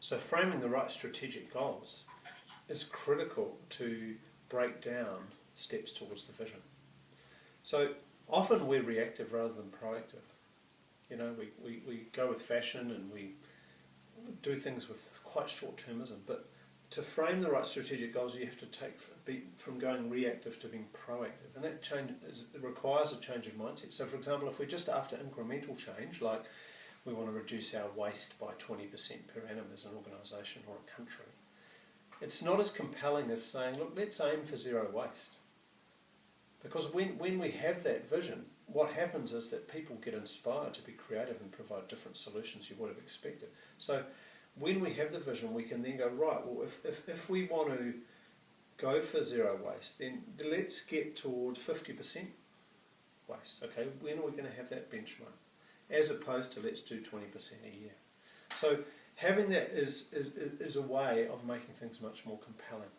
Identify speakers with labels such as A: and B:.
A: So framing the right strategic goals is critical to break down steps towards the vision. So often we're reactive rather than proactive. You know, we, we, we go with fashion and we do things with quite short termism, but to frame the right strategic goals, you have to take be, from going reactive to being proactive, and that change is, requires a change of mindset. So, for example, if we're just after incremental change, like we want to reduce our waste by 20% per annum as an organisation or a country, it's not as compelling as saying, look, let's aim for zero waste. Because when, when we have that vision, what happens is that people get inspired to be creative and provide different solutions you would have expected. So when we have the vision, we can then go, right, well, if, if, if we want to go for zero waste, then let's get towards 50% waste. Okay, when are we going to have that benchmark? As opposed to let's do 20% a year. So having that is, is, is a way of making things much more compelling.